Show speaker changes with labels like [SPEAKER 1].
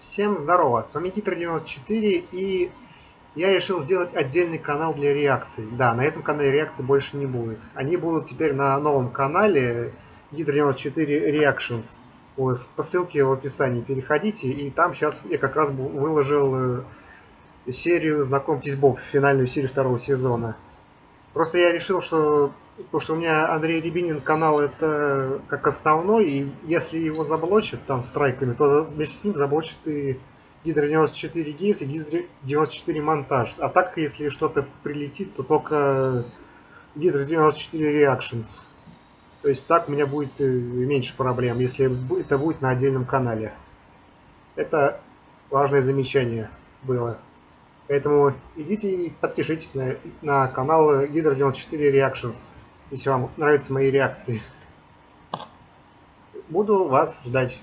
[SPEAKER 1] Всем здорово, с вами Гитр94 и я решил сделать отдельный канал для реакций. Да, на этом канале реакций больше не будет. Они будут теперь на новом канале Гитр94 Reactions. По ссылке в описании переходите, и там сейчас я как раз выложил э, серию «Знакомьтесь, Боб», финальную серию второго сезона. Просто я решил, что Потому что у меня Андрей Рябинин канал это как основной, и если его заблочат там страйками, то вместе с ним заблочат и Гидро 94 Games и Гидро 94 Монтаж. А так, если что-то прилетит, то только Гидро 94 Reactions. То есть так у меня будет э, меньше проблем, если это будет на отдельном канале. Это важное замечание было. Поэтому идите и подпишитесь на, на канал Гидро 94 Reactions если вам нравятся мои реакции. Буду вас ждать.